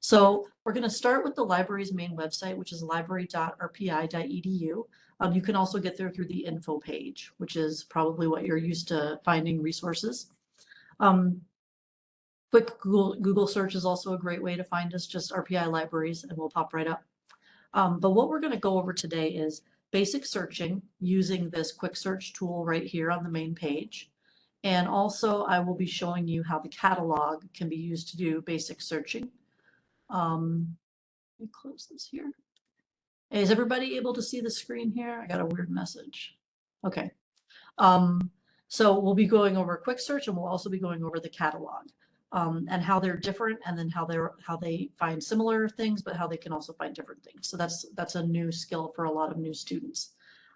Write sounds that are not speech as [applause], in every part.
So we're going to start with the library's main website, which is library.rpi.edu. Um, you can also get there through the info page, which is probably what you're used to finding resources. Um, quick Google, Google search is also a great way to find us, just RPI libraries, and we'll pop right up. Um, but what we're going to go over today is basic searching using this quick search tool right here on the main page. And also I will be showing you how the catalog can be used to do basic searching. Um, let me close this here. Is everybody able to see the screen here? I got a weird message. Okay. Um, so we'll be going over quick search and we'll also be going over the catalog um, and how they're different and then how they're how they find similar things, but how they can also find different things. So that's that's a new skill for a lot of new students.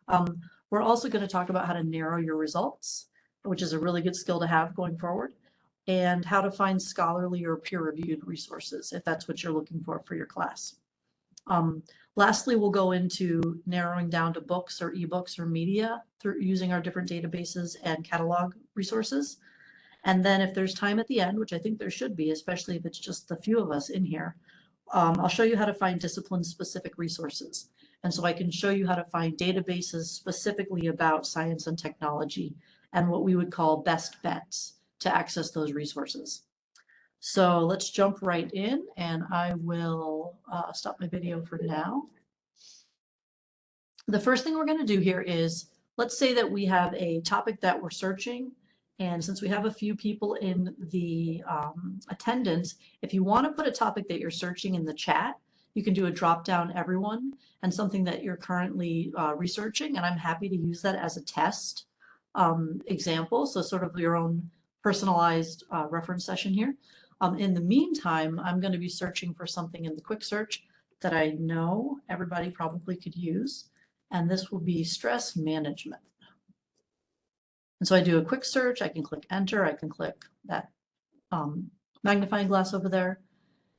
Um, we're also going to talk about how to narrow your results, which is a really good skill to have going forward, and how to find scholarly or peer-reviewed resources if that's what you're looking for for your class. Um, lastly, we'll go into narrowing down to books or ebooks or media through using our different databases and catalog resources. And then if there's time at the end, which I think there should be, especially if it's just the few of us in here, um, I'll show you how to find discipline-specific resources. And so I can show you how to find databases specifically about science and technology and what we would call best bets to access those resources. So let's jump right in and I will uh, stop my video for now. The first thing we're going to do here is, let's say that we have a topic that we're searching and since we have a few people in the um, attendance, if you want to put a topic that you're searching in the chat, you can do a drop down everyone and something that you're currently uh, researching. And I'm happy to use that as a test um, example. So sort of your own personalized uh, reference session here. Um, in the meantime, I'm going to be searching for something in the quick search that I know everybody probably could use. And this will be stress management. And so I do a quick search, I can click enter, I can click that um, magnifying glass over there,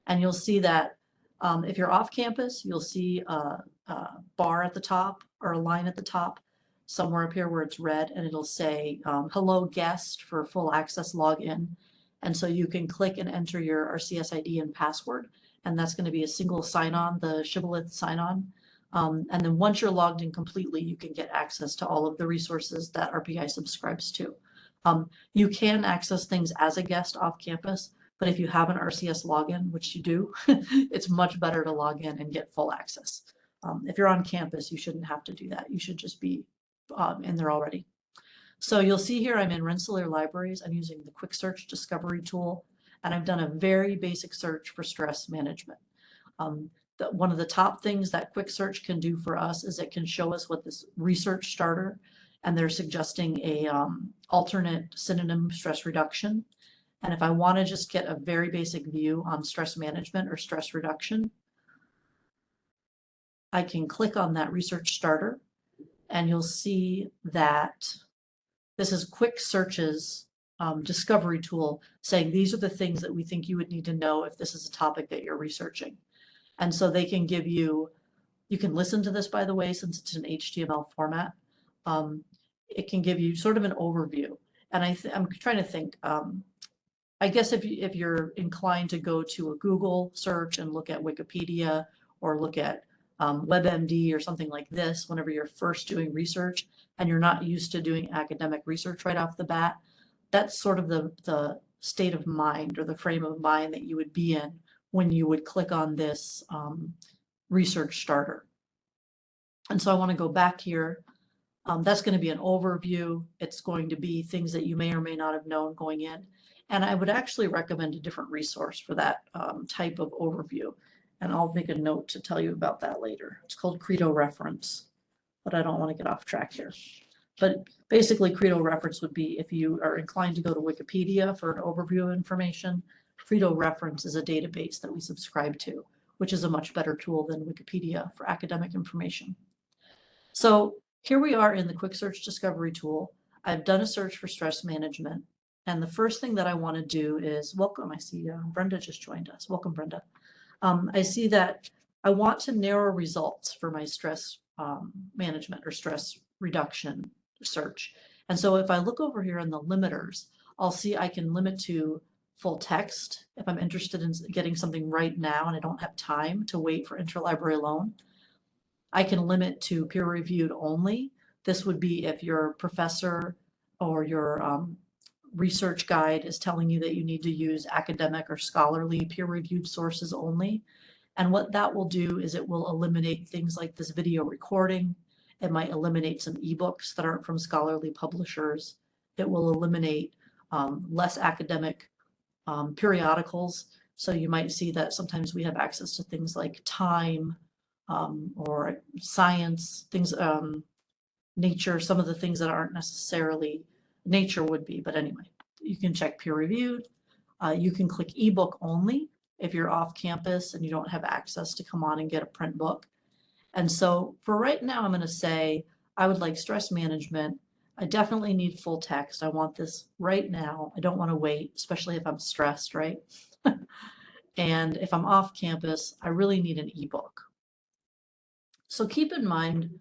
and you'll see that um, if you're off campus, you'll see a, a, bar at the top or a line at the top somewhere up here where it's red and it'll say um, hello guest for full access login. And so you can click and enter your RCS ID and password, and that's going to be a single sign-on, the Shibboleth sign-on. Um, and then once you're logged in completely, you can get access to all of the resources that RPI subscribes to. Um, you can access things as a guest off campus, but if you have an RCS login, which you do, [laughs] it's much better to log in and get full access. Um, if you're on campus, you shouldn't have to do that. You should just be um, in there already. So you'll see here I'm in Rensselaer Libraries. I'm using the Quick Search Discovery tool, and I've done a very basic search for stress management. Um, the, one of the top things that quick search can do for us is it can show us what this research starter and they're suggesting a um, alternate synonym stress reduction. And if I want to just get a very basic view on stress management or stress reduction, I can click on that research starter and you'll see that this is quick searches um, discovery tool saying these are the things that we think you would need to know if this is a topic that you're researching. And so they can give you, you can listen to this, by the way, since it's an HTML format. Um, it can give you sort of an overview. And I I'm trying to think, um, I guess if, you, if you're inclined to go to a Google search and look at Wikipedia or look at um, WebMD or something like this, whenever you're first doing research and you're not used to doing academic research right off the bat, that's sort of the, the state of mind or the frame of mind that you would be in when you would click on this um, research starter. And so I want to go back here. Um, that's going to be an overview. It's going to be things that you may or may not have known going in. And I would actually recommend a different resource for that um, type of overview. And I'll make a note to tell you about that later. It's called Credo Reference, but I don't want to get off track here. But basically, Credo Reference would be if you are inclined to go to Wikipedia for an overview of information, Credo Reference is a database that we subscribe to, which is a much better tool than Wikipedia for academic information. So here we are in the quick search discovery tool. I've done a search for stress management. And the first thing that I want to do is welcome. I see uh, Brenda just joined us. Welcome, Brenda. Um, I see that I want to narrow results for my stress um, management or stress reduction search. And so if I look over here in the limiters, I'll see I can limit to full text. If I'm interested in getting something right now and I don't have time to wait for interlibrary loan, I can limit to peer reviewed only. This would be if your professor or your um, research guide is telling you that you need to use academic or scholarly peer reviewed sources only. And what that will do is it will eliminate things like this video recording. It might eliminate some ebooks that aren't from scholarly publishers. It will eliminate um, less academic um, periodicals. So you might see that sometimes we have access to things like Time um, or Science, things, um, Nature, some of the things that aren't necessarily Nature would be. But anyway, you can check peer reviewed. Uh, you can click ebook only if you're off campus and you don't have access to come on and get a print book. And so for right now, I'm going to say I would like stress management. I definitely need full text. I want this right now. I don't want to wait, especially if I'm stressed, right? [laughs] and if I'm off campus, I really need an ebook. So keep in mind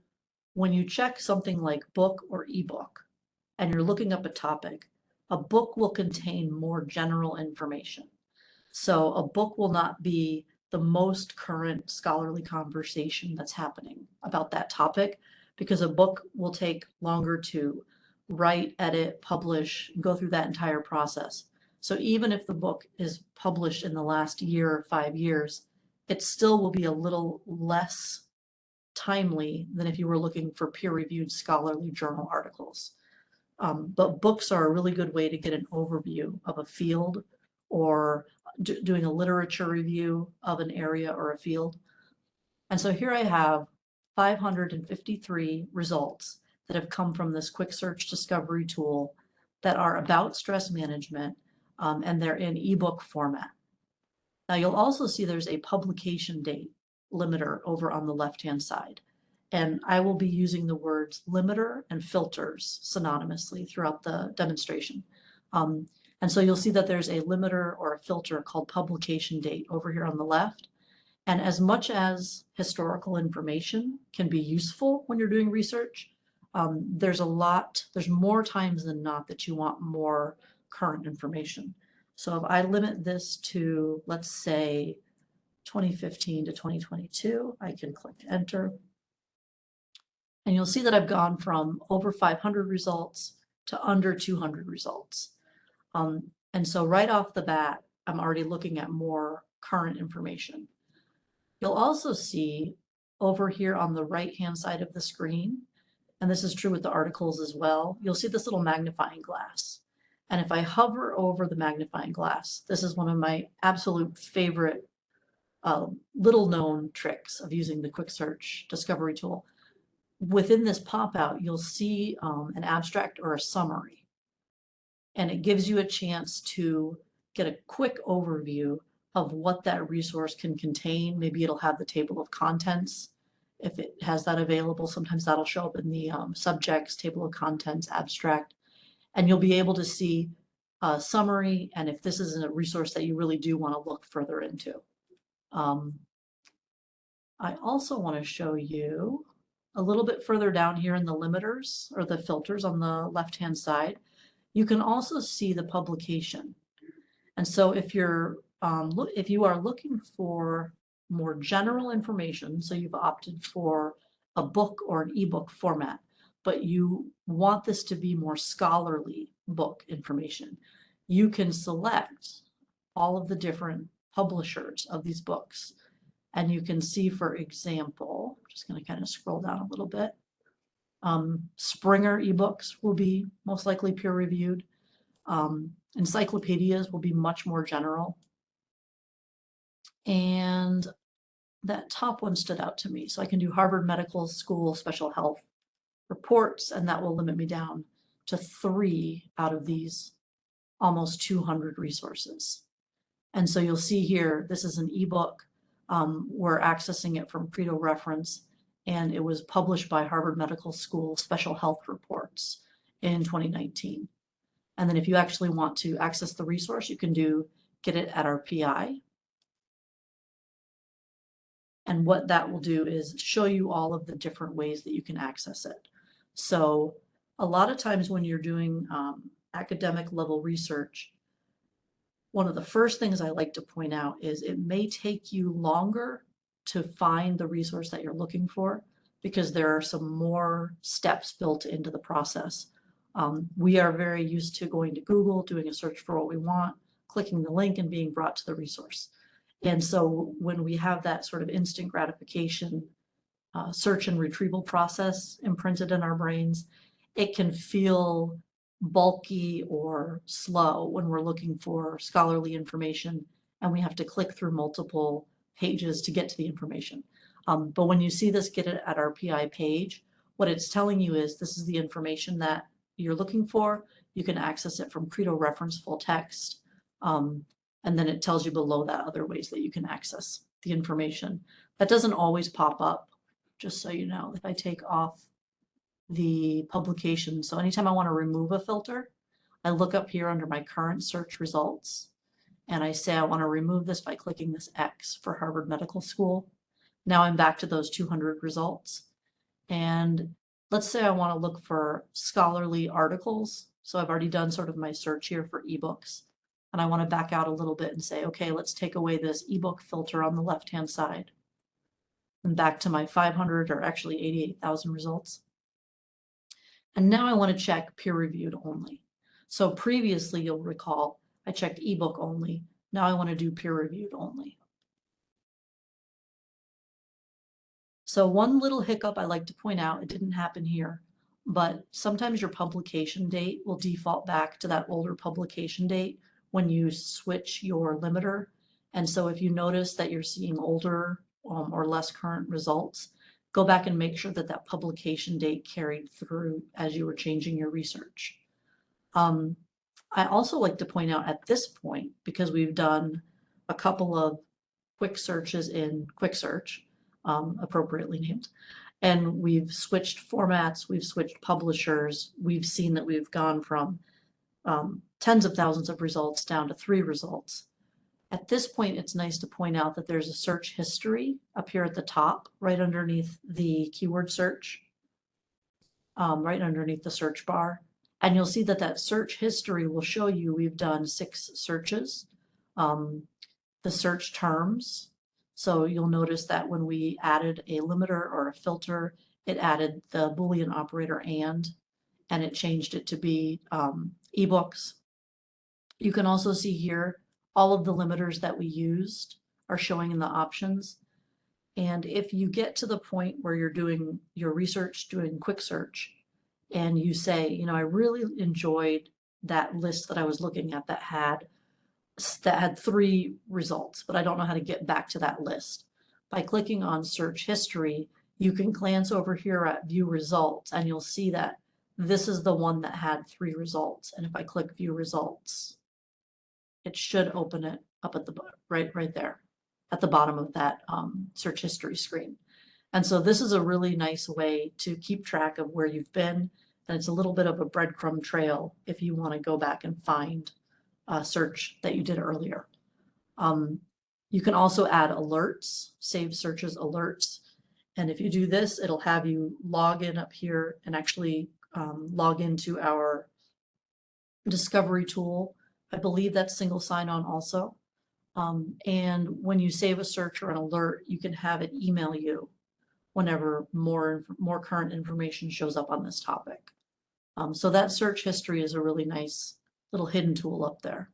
when you check something like book or ebook and you're looking up a topic, a book will contain more general information. So a book will not be the most current scholarly conversation that's happening about that topic because a book will take longer to write, edit, publish, go through that entire process. So even if the book is published in the last year or five years, it still will be a little less timely than if you were looking for peer-reviewed scholarly journal articles. Um, but books are a really good way to get an overview of a field or do, doing a literature review of an area or a field. And so here I have 553 results that have come from this quick search discovery tool that are about stress management um, and they're in ebook format. Now you'll also see there's a publication date limiter over on the left-hand side. And I will be using the words limiter and filters synonymously throughout the demonstration. Um, and so you'll see that there's a limiter or a filter called publication date over here on the left. And as much as historical information can be useful when you're doing research, um, there's a lot, there's more times than not that you want more current information. So if I limit this to, let's say, 2015 to 2022, I can click enter. And you'll see that I've gone from over 500 results to under 200 results. Um, and so right off the bat, I'm already looking at more current information. You'll also see over here on the right-hand side of the screen, and this is true with the articles as well, you'll see this little magnifying glass. And if I hover over the magnifying glass, this is one of my absolute favorite uh, little known tricks of using the quick search discovery tool. Within this pop-out, you'll see um, an abstract or a summary. And it gives you a chance to get a quick overview of what that resource can contain. Maybe it'll have the table of contents. If it has that available, sometimes that'll show up in the um, subjects, table of contents, abstract. And you'll be able to see a summary and if this isn't a resource that you really do want to look further into. Um, I also want to show you a little bit further down here in the limiters or the filters on the left-hand side. You can also see the publication. And so if you're um, if you are looking for more general information, so you've opted for a book or an ebook format, but you want this to be more scholarly book information, you can select all of the different publishers of these books. And you can see, for example, I'm just going to kind of scroll down a little bit. Um, Springer ebooks will be most likely peer reviewed. Um, encyclopedias will be much more general. And that top one stood out to me. So I can do Harvard Medical School Special Health reports, and that will limit me down to three out of these almost 200 resources. And so you'll see here, this is an ebook. Um, we're accessing it from Credo Reference, and it was published by Harvard Medical School Special Health Reports in 2019. And then if you actually want to access the resource, you can do get it at RPI. And what that will do is show you all of the different ways that you can access it. So a lot of times when you're doing um, academic level research, one of the first things I like to point out is it may take you longer to find the resource that you're looking for because there are some more steps built into the process. Um, we are very used to going to Google, doing a search for what we want, clicking the link and being brought to the resource. And so when we have that sort of instant gratification uh, search and retrieval process imprinted in our brains, it can feel bulky or slow when we're looking for scholarly information and we have to click through multiple pages to get to the information. Um, but when you see this get it at RPI page, what it's telling you is this is the information that you're looking for. You can access it from Credo reference full text. Um, and then it tells you below that other ways that you can access the information. That doesn't always pop up, just so you know. If I take off the publication, so anytime I want to remove a filter, I look up here under my current search results and I say I want to remove this by clicking this X for Harvard Medical School. Now I'm back to those 200 results. And let's say I want to look for scholarly articles. So I've already done sort of my search here for ebooks. And I want to back out a little bit and say, okay, let's take away this ebook filter on the left-hand side. And back to my 500 or actually 88,000 results. And now I want to check peer-reviewed only. So previously, you'll recall, I checked ebook only. Now I want to do peer-reviewed only. So one little hiccup I like to point out, it didn't happen here, but sometimes your publication date will default back to that older publication date when you switch your limiter. And so if you notice that you're seeing older um, or less current results, go back and make sure that that publication date carried through as you were changing your research. Um, I also like to point out at this point, because we've done a couple of quick searches in quick search, um, appropriately named, and we've switched formats, we've switched publishers, we've seen that we've gone from um, tens of thousands of results down to three results. At this point, it's nice to point out that there's a search history up here at the top, right underneath the keyword search, um, right underneath the search bar. And you'll see that that search history will show you we've done six searches. Um, the search terms. So you'll notice that when we added a limiter or a filter, it added the Boolean operator and, and it changed it to be um, ebooks. You can also see here all of the limiters that we used are showing in the options. And if you get to the point where you're doing your research, doing quick search, and you say, you know, I really enjoyed that list that I was looking at that had that had three results, but I don't know how to get back to that list. By clicking on search history, you can glance over here at view results and you'll see that this is the one that had three results. And if I click view results, it should open it up at the right right there at the bottom of that um, search history screen. And so this is a really nice way to keep track of where you've been. And it's a little bit of a breadcrumb trail if you want to go back and find a search that you did earlier. Um, you can also add alerts, save searches alerts. And if you do this, it'll have you log in up here and actually um, log into our discovery tool. I believe that's single sign-on also. Um, and when you save a search or an alert, you can have it email you whenever more, more current information shows up on this topic. Um, so that search history is a really nice little hidden tool up there.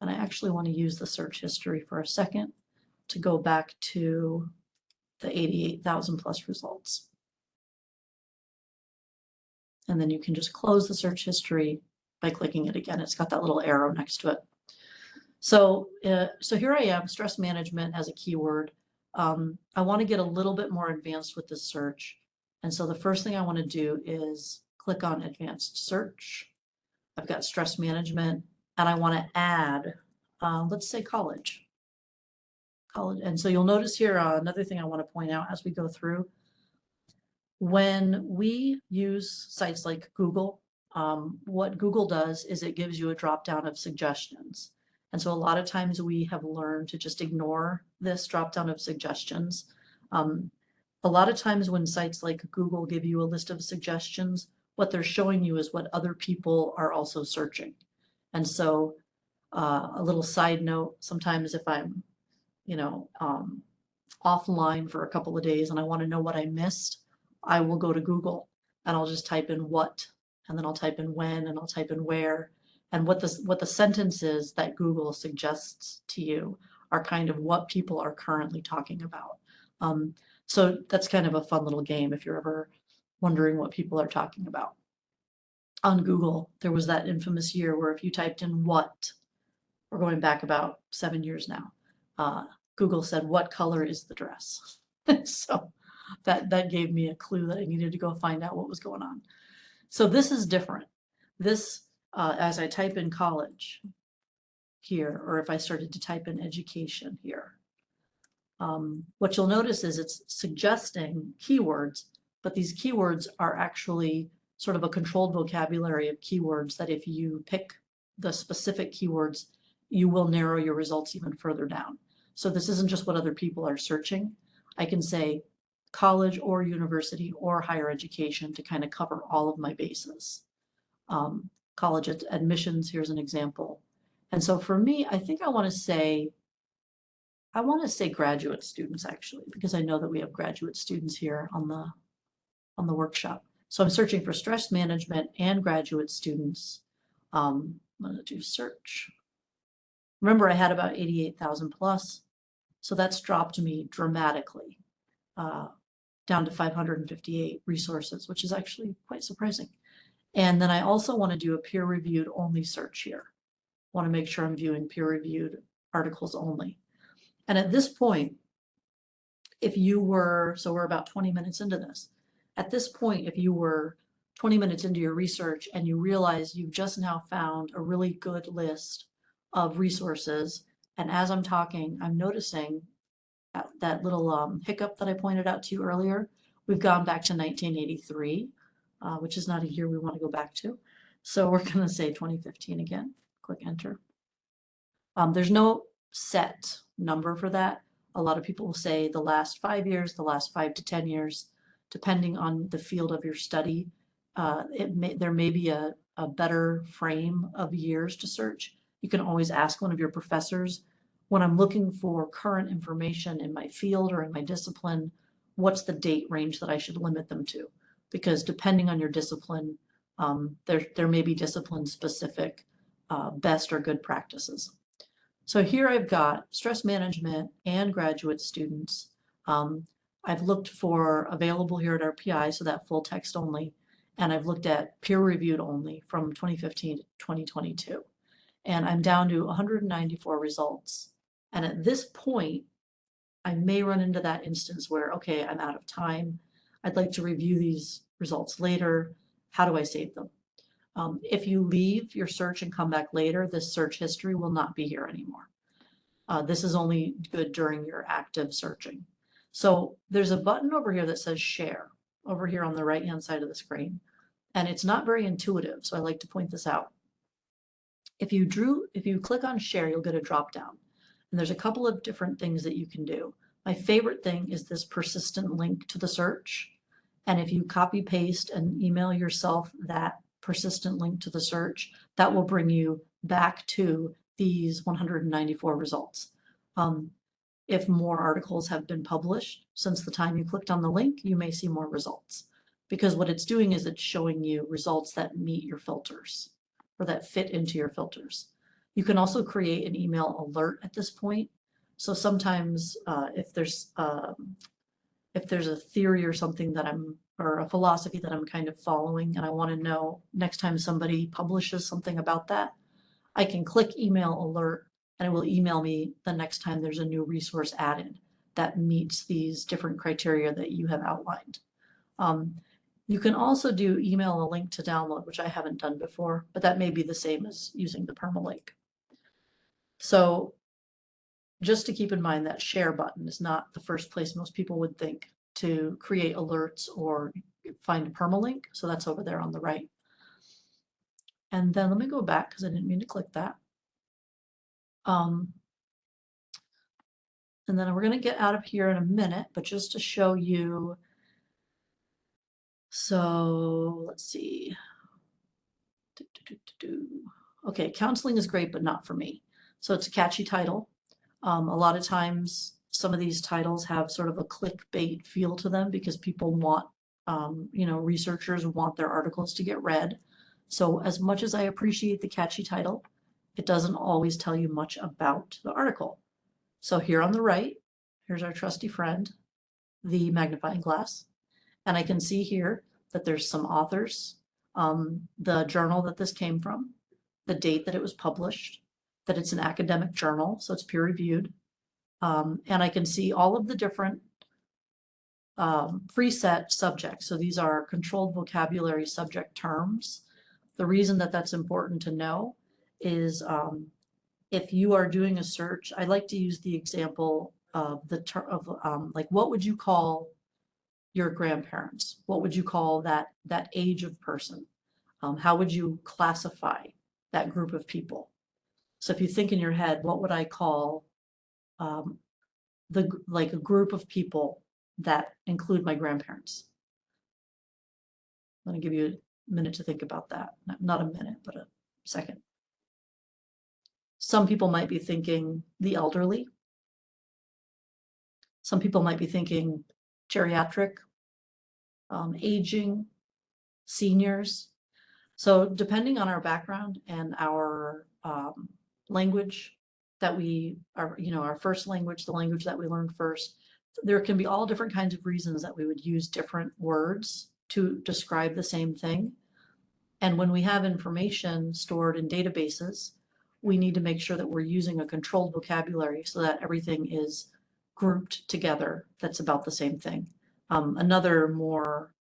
And I actually want to use the search history for a second to go back to the 88,000 plus results. And then you can just close the search history by clicking it again. It's got that little arrow next to it. So, uh, so here I am, stress management as a keyword. Um, I want to get a little bit more advanced with this search. And so the first thing I want to do is click on advanced search. I've got stress management and I want to add, uh, let's say college. College. And so you'll notice here uh, another thing I want to point out as we go through. When we use sites like Google, um, what Google does is it gives you a drop down of suggestions. And so a lot of times we have learned to just ignore this drop down of suggestions. Um, a lot of times when sites like Google give you a list of suggestions, what they're showing you is what other people are also searching. And so Uh, a little side note, sometimes if I'm, you know, um, offline for a couple of days and I want to know what I missed, I will go to Google and I'll just type in what, and then I'll type in when, and I'll type in where. And what the, what the sentences that Google suggests to you are kind of what people are currently talking about. Um, so that's kind of a fun little game if you're ever wondering what people are talking about. On Google, there was that infamous year where if you typed in what, we're going back about seven years now, uh, Google said, what color is the dress? [laughs] so that, that gave me a clue that I needed to go find out what was going on. So this is different. This, uh, as I type in college here, or if I started to type in education here, um, what you'll notice is it's suggesting keywords, but these keywords are actually sort of a controlled vocabulary of keywords that if you pick the specific keywords, you will narrow your results even further down. So this isn't just what other people are searching. I can say college or university or higher education to kind of cover all of my bases. Um, college ad admissions, here's an example. And so for me, I think I want to say, I want to say graduate students actually, because I know that we have graduate students here on the, on the workshop. So I'm searching for stress management and graduate students. Um, I'm going to do search. Remember, I had about 88,000 plus. So that's dropped me dramatically uh, down to 558 resources, which is actually quite surprising. And then I also want to do a peer reviewed only search here. Want to make sure I'm viewing peer reviewed articles only. And at this point, if you were, so we're about 20 minutes into this. At this point, if you were 20 minutes into your research and you realize you've just now found a really good list of resources and as I'm talking, I'm noticing that little um, hiccup that I pointed out to you earlier. We've gone back to 1983, uh, which is not a year we want to go back to. So we're [laughs] going to say 2015 again. Click enter. Um, there's no set number for that. A lot of people will say the last five years, the last five to 10 years, depending on the field of your study. Uh, it may, there may be a, a better frame of years to search. You can always ask one of your professors, when I'm looking for current information in my field or in my discipline, what's the date range that I should limit them to? Because depending on your discipline, um, there, there may be discipline specific uh, best or good practices. So here I've got stress management and graduate students. Um, I've looked for available here at RPI, so that full text only, and I've looked at peer reviewed only from 2015 to 2022 and I'm down to 194 results. And at this point, I may run into that instance where, okay, I'm out of time. I'd like to review these results later. How do I save them? Um, if you leave your search and come back later, this search history will not be here anymore. Uh, this is only good during your active searching. So there's a button over here that says share over here on the right hand side of the screen. And it's not very intuitive, so I like to point this out. If you drew, if you click on share, you'll get a drop down. And there's a couple of different things that you can do. My favorite thing is this persistent link to the search. And if you copy paste and email yourself that persistent link to the search, that will bring you back to these 194 results. Um, if more articles have been published since the time you clicked on the link, you may see more results because what it's doing is it's showing you results that meet your filters or that fit into your filters. You can also create an email alert at this point. So sometimes uh, if there's um, if there's a theory or something that I'm or a philosophy that I'm kind of following and I want to know next time somebody publishes something about that, I can click email alert and it will email me the next time there's a new resource added that meets these different criteria that you have outlined. Um, you can also do email a link to download, which I haven't done before, but that may be the same as using the permalink. So just to keep in mind that share button is not the first place most people would think to create alerts or find a permalink. So that's over there on the right. And then let me go back because I didn't mean to click that. Um, and then we're going to get out of here in a minute, but just to show you so let's see. Do, do, do, okay, counseling is great, but not for me. So it's a catchy title. Um, a lot of times, some of these titles have sort of a clickbait feel to them because people want, um, you know, researchers want their articles to get read. So as much as I appreciate the catchy title, it doesn't always tell you much about the article. So here on the right, here's our trusty friend, the magnifying glass. And I can see here that there's some authors, um, the journal that this came from, the date that it was published, that it's an academic journal, so it's peer reviewed. Um, and I can see all of the different um, preset subjects. So these are controlled vocabulary subject terms. The reason that that's important to know is um, if you are doing a search, I like to use the example of the term of um, like what would you call your grandparents? What would you call that that age of person? Um, how would you classify that group of people? So if you think in your head, what would I call um, the like a group of people that include my grandparents? I'm going to give you a minute to think about that. Not, a minute, but a second. Some people might be thinking the elderly. Some people might be thinking geriatric, um, aging, seniors. So depending on our background and our um, language that we are, you know, our first language, the language that we learned first, there can be all different kinds of reasons that we would use different words to describe the same thing. And when we have information stored in databases, we need to make sure that we're using a controlled vocabulary so that everything is grouped together that's about the same thing. Um, another more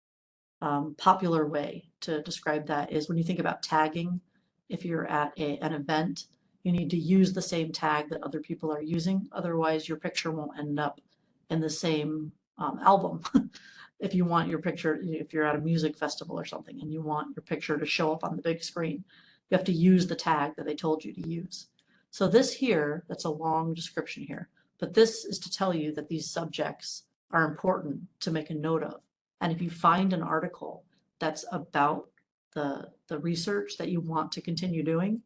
um, popular way to describe that is when you think about tagging, if you're at a, an event, you need to use the same tag that other people are using. Otherwise, your picture won't end up in the same um, album. [laughs] if you want your picture, if you're at a music festival or something and you want your picture to show up on the big screen, you have to use the tag that they told you to use. So this here, that's a long description here, but this is to tell you that these subjects are important to make a note of. And if you find an article that's about the, the research that you want to continue doing,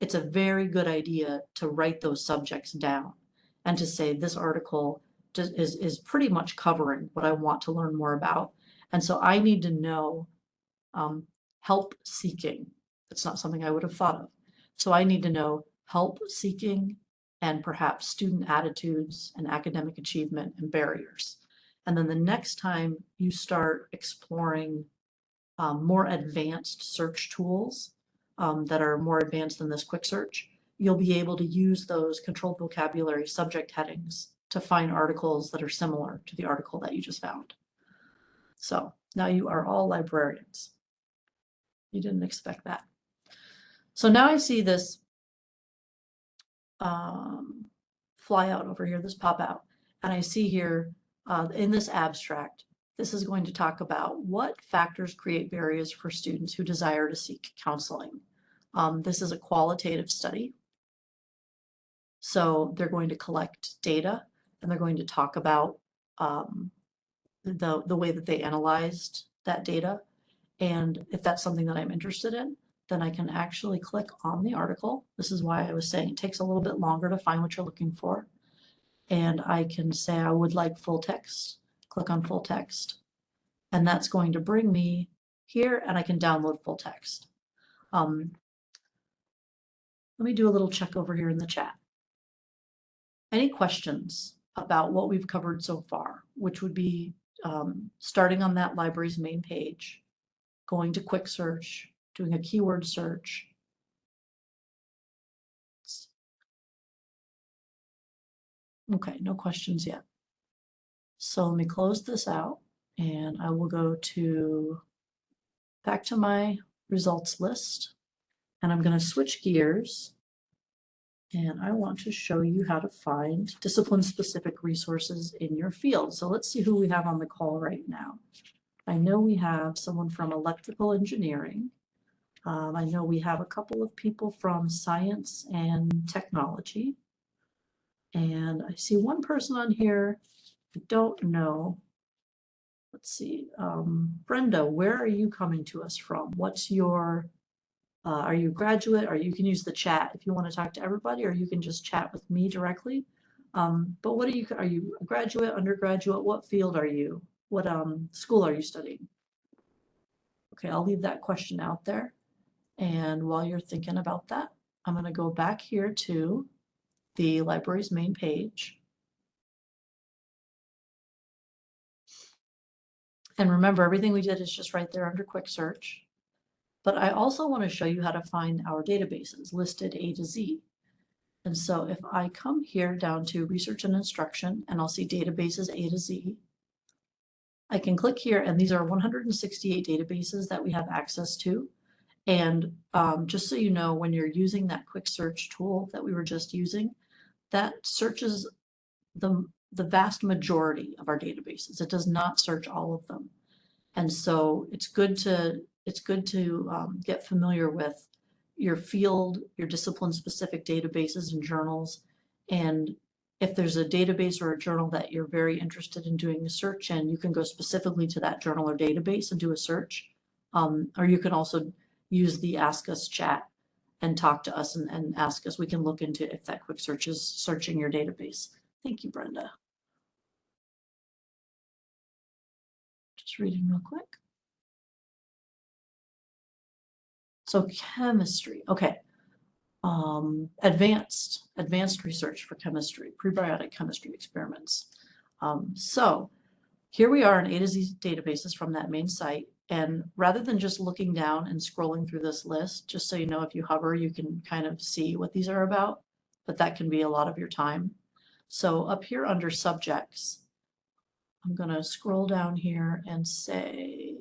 it's a very good idea to write those subjects down and to say this article is, is pretty much covering what I want to learn more about. And so I need to know um, help seeking That's not something I would have thought of. So I need to know help seeking and perhaps student attitudes and academic achievement and barriers. And then the next time you start exploring um, more advanced search tools um, that are more advanced than this quick search, you'll be able to use those controlled vocabulary subject headings to find articles that are similar to the article that you just found. So now you are all librarians. You didn't expect that. So now I see this um, fly out over here, this pop out, and I see here uh, in this abstract, this is going to talk about what factors create barriers for students who desire to seek counseling. Um, this is a qualitative study. So they're going to collect data and they're going to talk about um, the, the way that they analyzed that data. And if that's something that I'm interested in, then I can actually click on the article. This is why I was saying it takes a little bit longer to find what you're looking for. And I can say I would like full text, click on full text. And that's going to bring me here and I can download full text. Um, let me do a little check over here in the chat. Any questions about what we've covered so far, which would be um, starting on that library's main page, going to quick search, doing a keyword search. Okay, no questions yet. So let me close this out and I will go to back to my results list and I'm going to switch gears and I want to show you how to find discipline specific resources in your field. So let's see who we have on the call right now. I know we have someone from electrical engineering um, I know we have a couple of people from science and technology. And I see one person on here, I don't know. Let's see, um, Brenda, where are you coming to us from? What's your Uh, are you a graduate? Or you can use the chat if you want to talk to everybody, or you can just chat with me directly. Um, but what are you, are you a graduate, undergraduate? What field are you? What um, school are you studying? Okay, I'll leave that question out there. And while you're thinking about that, I'm going to go back here to the library's main page. And remember, everything we did is just right there under quick search. But I also want to show you how to find our databases listed A to Z. And so if I come here down to research and instruction, and I'll see databases A to Z, I can click here and these are 168 databases that we have access to. And um, just so you know, when you're using that quick search tool that we were just using, that searches the, the vast majority of our databases. It does not search all of them. And so it's good to it's good to um, get familiar with your field, your discipline specific databases and journals. And if there's a database or a journal that you're very interested in doing a search in, you can go specifically to that journal or database and do a search. Um, or you can also use the Ask Us chat and talk to us and, and ask us. We can look into if that quick search is searching your database. Thank you, Brenda. Just reading real quick. So chemistry, okay. Um, advanced, advanced research for chemistry, prebiotic chemistry experiments. Um, so here we are in A to Z databases from that main site. And rather than just looking down and scrolling through this list, just so you know, if you hover, you can kind of see what these are about, but that can be a lot of your time. So up here under subjects, I'm going to scroll down here and say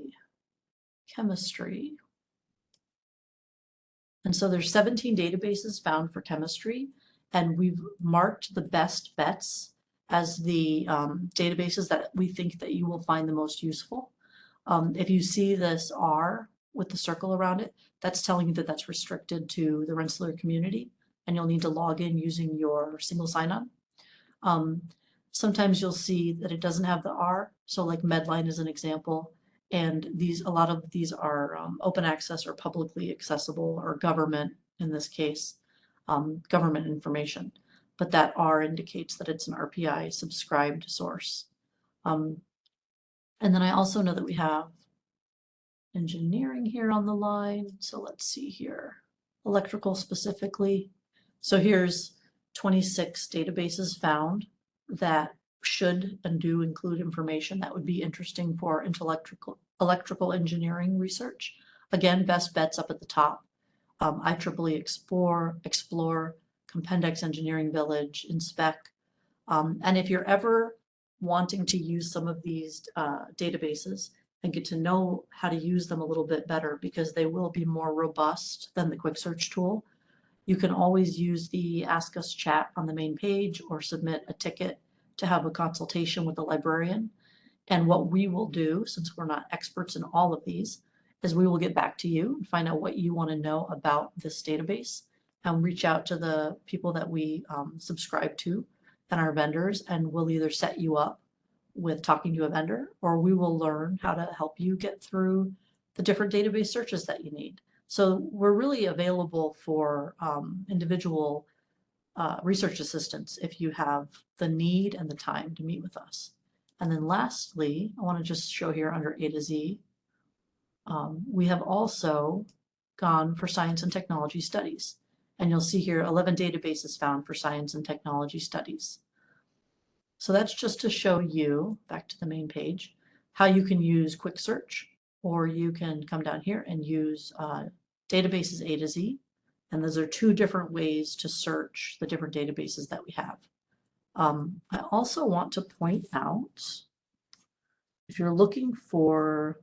chemistry. And so there's 17 databases found for chemistry, and we've marked the best bets as the um, databases that we think that you will find the most useful. Um, if you see this R with the circle around it, that's telling you that that's restricted to the Rensselaer community and you'll need to log in using your single sign-on. Um, sometimes you'll see that it doesn't have the R. So like Medline is an example. And these, a lot of these are um, open access or publicly accessible or government, in this case, um, government information. But that R indicates that it's an RPI subscribed source. Um, and then I also know that we have engineering here on the line. So let's see here, electrical specifically. So here's 26 databases found that should and do include information that would be interesting for electrical, electrical engineering research. Again, best bets up at the top. Um, IEEE Xplore, Xplore, Compendex Engineering Village, Inspec. Um, and if you're ever wanting to use some of these uh, databases and get to know how to use them a little bit better because they will be more robust than the quick search tool. You can always use the Ask Us chat on the main page or submit a ticket to have a consultation with the librarian. And what we will do, since we're not experts in all of these, is we will get back to you and find out what you want to know about this database and reach out to the people that we um, subscribe to and our vendors, and we'll either set you up with talking to a vendor, or we will learn how to help you get through the different database searches that you need. So we're really available for um, individual uh, research assistants if you have the need and the time to meet with us. And then lastly, I want to just show here under A to Z, um, we have also gone for science and technology studies. And you'll see here 11 databases found for science and technology studies. So that's just to show you, back to the main page, how you can use quick search, or you can come down here and use uh, databases A to Z. And those are two different ways to search the different databases that we have. Um, I also want to point out, if you're looking for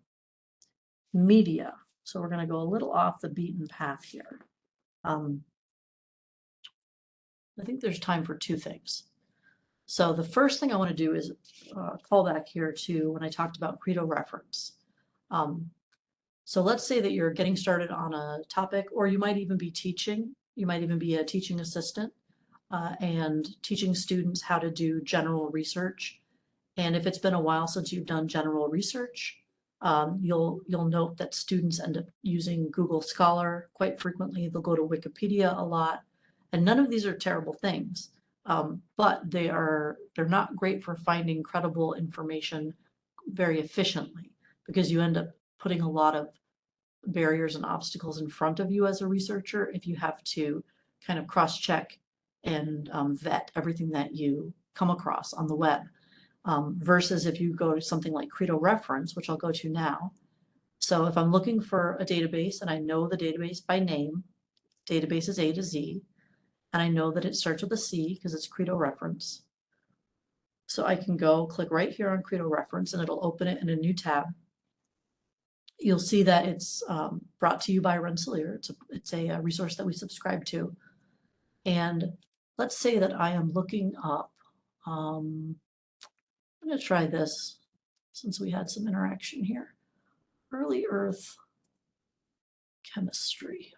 media, so we're going to go a little off the beaten path here. Um, I think there's time for two things. So the first thing I want to do is uh, call back here to when I talked about Credo reference. Um, so let's say that you're getting started on a topic, or you might even be teaching. You might even be a teaching assistant uh, and teaching students how to do general research. And if it's been a while since you've done general research, Um, you'll, you'll note that students end up using Google Scholar quite frequently. They'll go to Wikipedia a lot. And none of these are terrible things, um, but they are, they're not great for finding credible information very efficiently because you end up putting a lot of barriers and obstacles in front of you as a researcher if you have to kind of cross-check and um, vet everything that you come across on the web. Um, versus if you go to something like Credo Reference, which I'll go to now. So if I'm looking for a database and I know the database by name, database is A to Z, and I know that it starts with a C because it's Credo Reference. So I can go click right here on Credo Reference and it'll open it in a new tab. You'll see that it's um, brought to you by Rensselaer. It's a, it's a, a resource that we subscribe to. And let's say that I am looking up, um, I'm going to try this since we had some interaction here. Early Earth chemistry.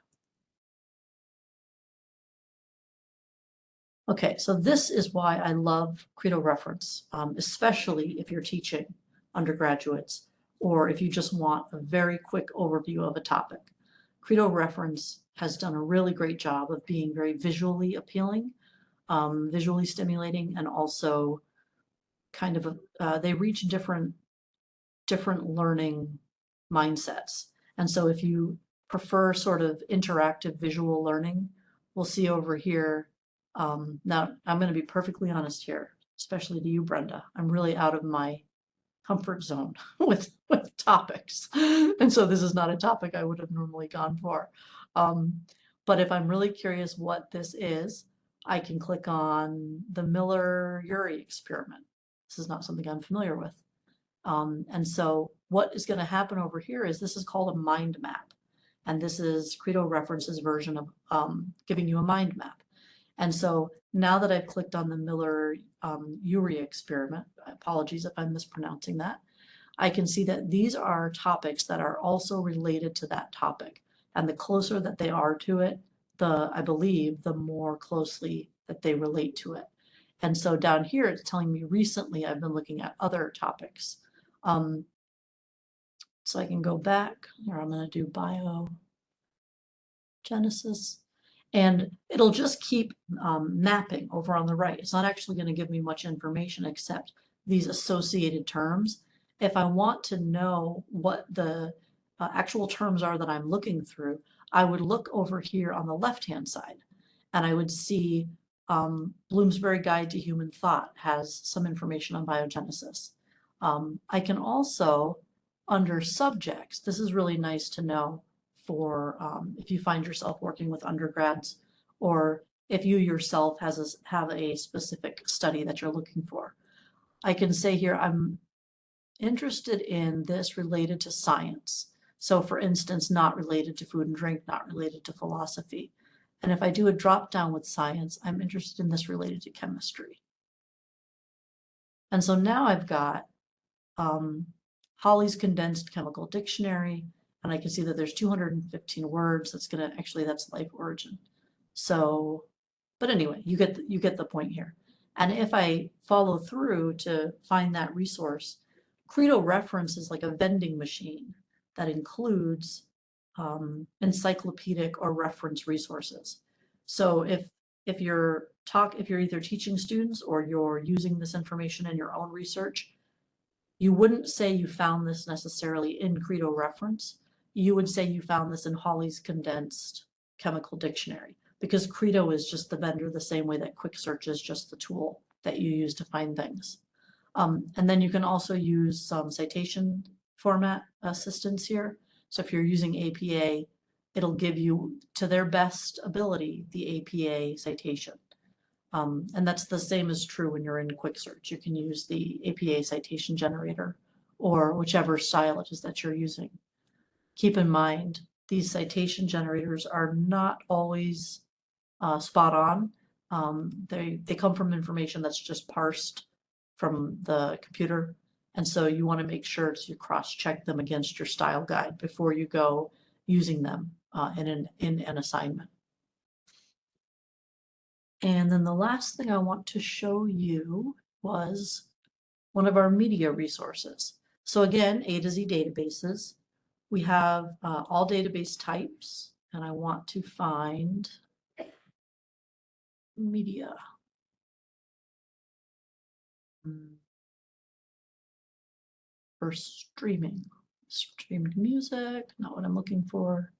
Okay, so this is why I love Credo Reference, um, especially if you're teaching undergraduates or if you just want a very quick overview of a topic. Credo Reference has done a really great job of being very visually appealing, um, visually stimulating, and also kind of, a, uh, they reach different, different learning mindsets. And so if you prefer sort of interactive visual learning, we'll see over here um, now, I'm going to be perfectly honest here, especially to you, Brenda. I'm really out of my comfort zone [laughs] with, with topics. [laughs] And so this is not a topic I would have normally gone for. Um, but if I'm really curious what this is, I can click on the Miller-Urey experiment. This is not something I'm familiar with. Um, and so what is going to happen over here is this is called a mind map. And this is Credo Reference's version of um, giving you a mind map. And so now that I've clicked on the Miller um, experiment, apologies if I'm mispronouncing that, I can see that these are topics that are also related to that topic. And the closer that they are to it, the, I believe, the more closely that they relate to it. And so down here, it's telling me recently I've been looking at other topics. Um, so I can go back, or I'm going to do biogenesis. And it'll just keep um, mapping over on the right. It's not actually going to give me much information except these associated terms. If I want to know what the uh, actual terms are that I'm looking through, I would look over here on the left-hand side and I would see um, Bloomsbury Guide to Human Thought has some information on biogenesis. Um, I can also, under subjects, this is really nice to know, for um, if you find yourself working with undergrads or if you yourself has a, have a specific study that you're looking for. I can say here, I'm interested in this related to science. So for instance, not related to food and drink, not related to philosophy. And if I do a drop down with science, I'm interested in this related to chemistry. And so now I've got um, Hawley's Condensed Chemical Dictionary, and I can see that there's 215 words. That's gonna, actually that's life origin. So, but anyway, you get, the, you get the point here. And if I follow through to find that resource, Credo reference is like a vending machine that includes um, encyclopedic or reference resources. So if if you're talk if you're either teaching students or you're using this information in your own research, you wouldn't say you found this necessarily in Credo reference, you would say you found this in Hawley's condensed chemical dictionary because Credo is just the vendor the same way that Quick Search is just the tool that you use to find things. Um, and then you can also use some citation format assistance here. So if you're using APA, it'll give you, to their best ability, the APA citation. Um, and that's the same as true when you're in Quick Search. You can use the APA citation generator or whichever style it is that you're using keep in mind, these citation generators are not always uh, spot on. Um, they, they come from information that's just parsed from the computer. And so you want to make sure to cross-check them against your style guide before you go using them uh, in, an, in an assignment. And then the last thing I want to show you was one of our media resources. So again, A to Z databases. We have uh, all database types, and I want to find media. Hmm. For streaming, streamed music, not what I'm looking for.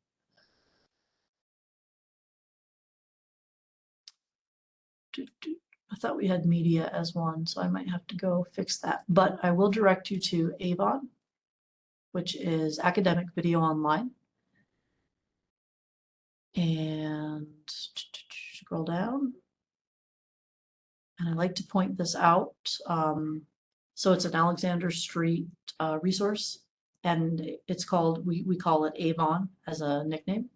I thought we had media as one, so I might have to go fix that. But I will direct you to Avon, which is Academic Video Online. And scroll down. And I like to point this out. Um, so it's an Alexander Street uh, resource, and it's called, we, we call it Avon as a nickname.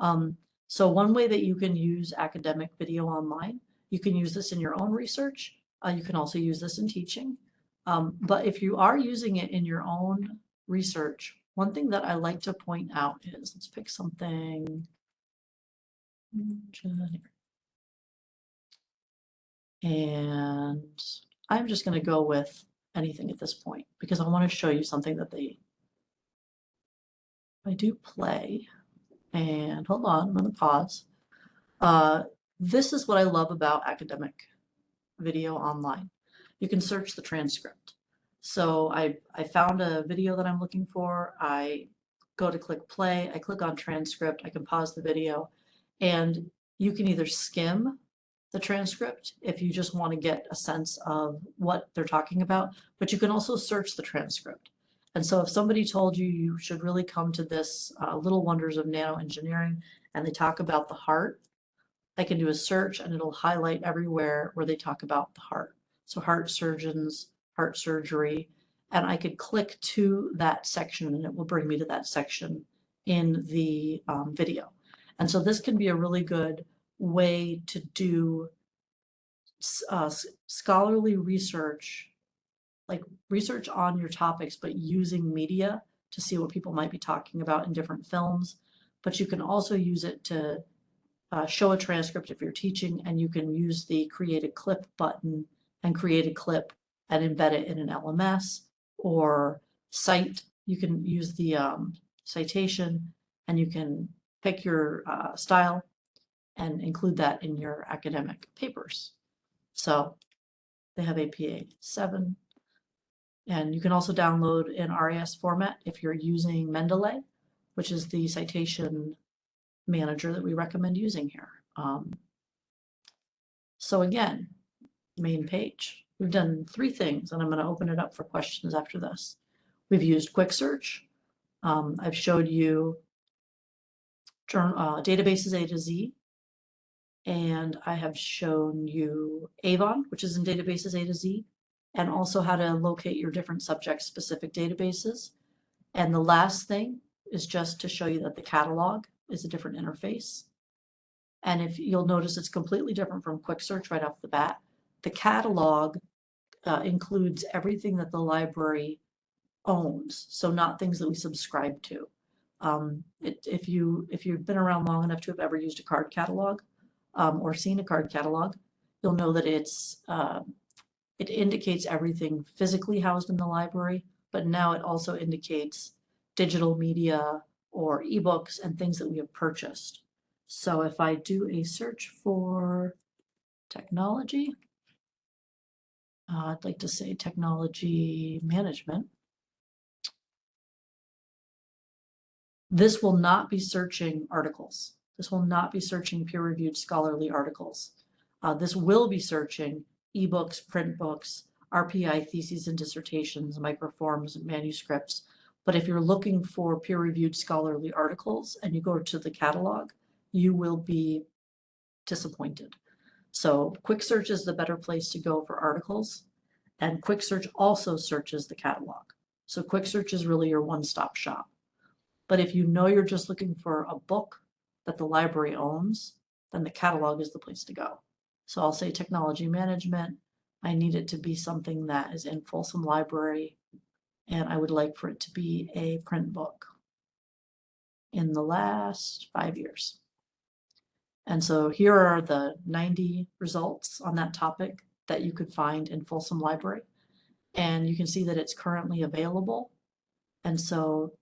Um, so one way that you can use academic video online you can use this in your own research. Uh, you can also use this in teaching. Um, but if you are using it in your own research, one thing that I like to point out is, let's pick something. And I'm just going to go with anything at this point because I want to show you something that they, I do play and hold on, I'm going to pause. Uh, this is what I love about academic video online. You can search the transcript. So I, I found a video that I'm looking for. I go to click play. I click on transcript. I can pause the video. And you can either skim the transcript if you just want to get a sense of what they're talking about, but you can also search the transcript. And so if somebody told you you should really come to this uh, Little Wonders of Nanoengineering and they talk about the heart, I can do a search and it'll highlight everywhere where they talk about the heart. So heart surgeons, heart surgery, and I could click to that section and it will bring me to that section in the um, video. And so this can be a really good way to do uh, scholarly research, like research on your topics, but using media to see what people might be talking about in different films. But you can also use it to uh, show a transcript if you're teaching, and you can use the create a clip button and create a clip and embed it in an LMS or site. You can use the um, citation and you can pick your uh, style and include that in your academic papers. So they have APA 7. And you can also download in RIS format if you're using Mendeley, which is the citation manager that we recommend using here. Um, so again, main page. We've done three things, and I'm going to open it up for questions after this. We've used quick search. Um, I've showed you uh, databases A to Z, and I have shown you Avon, which is in databases A to Z, and also how to locate your different subject-specific databases. And the last thing is just to show you that the catalog is a different interface. And if you'll notice it's completely different from quick search right off the bat. The catalog uh, includes everything that the library owns, so not things that we subscribe to. Um, it, if you if you've been around long enough to have ever used a card catalog um, or seen a card catalog, you'll know that it's uh, it indicates everything physically housed in the library, but now it also indicates digital media, or ebooks and things that we have purchased. So if I do a search for technology, uh, I'd like to say technology management. This will not be searching articles. This will not be searching peer-reviewed scholarly articles. Uh, this will be searching ebooks, print books, RPI theses and dissertations, microforms, and manuscripts, but if you're looking for peer-reviewed scholarly articles and you go to the catalog, you will be disappointed. So quick search is the better place to go for articles. And quick search also searches the catalog. So quick search is really your one-stop shop. But if you know you're just looking for a book that the library owns, then the catalog is the place to go. So I'll say technology management. I need it to be something that is in Folsom Library and I would like for it to be a print book in the last five years. And so here are the 90 results on that topic that you could find in Folsom Library. And you can see that it's currently available. And so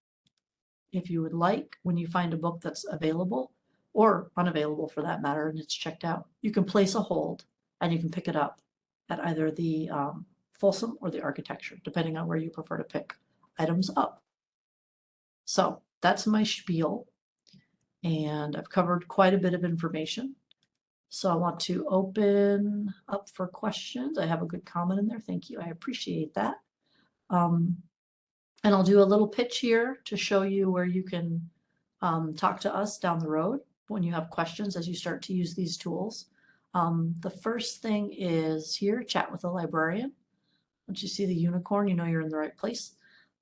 if you would like, when you find a book that's available or unavailable for that matter, and it's checked out, you can place a hold and you can pick it up at either the um, Folsom or the architecture, depending on where you prefer to pick items up. So that's my spiel. And I've covered quite a bit of information. So I want to open up for questions. I have a good comment in there. Thank you. I appreciate that. Um, and I'll do a little pitch here to show you where you can um, talk to us down the road when you have questions as you start to use these tools. Um, the first thing is here, chat with a librarian. Once you see the unicorn, you know you're in the right place.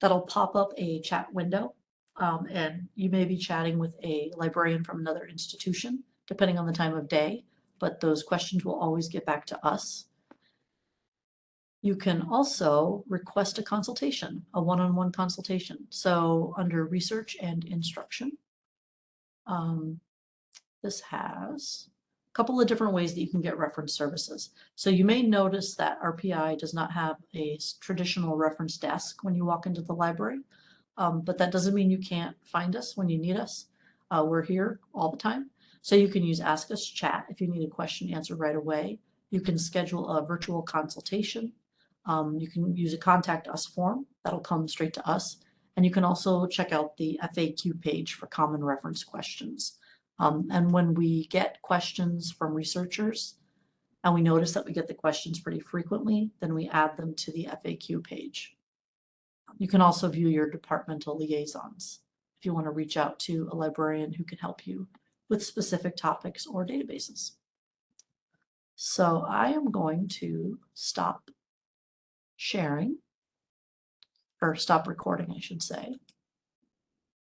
That'll pop up a chat window um, and you may be chatting with a librarian from another institution, depending on the time of day, but those questions will always get back to us. You can also request a consultation, a one-on-one consultation. So under research and instruction, um, this has a couple of different ways that you can get reference services. So you may notice that RPI does not have a traditional reference desk when you walk into the library, um, but that doesn't mean you can't find us when you need us. Uh, we're here all the time. So you can use Ask Us Chat if you need a question answered right away. You can schedule a virtual consultation. Um, you can use a contact us form that'll come straight to us. And you can also check out the FAQ page for common reference questions. Um, and when we get questions from researchers and we notice that we get the questions pretty frequently, then we add them to the FAQ page. You can also view your departmental liaisons if you want to reach out to a librarian who can help you with specific topics or databases. So I am going to stop sharing or stop recording, I should say.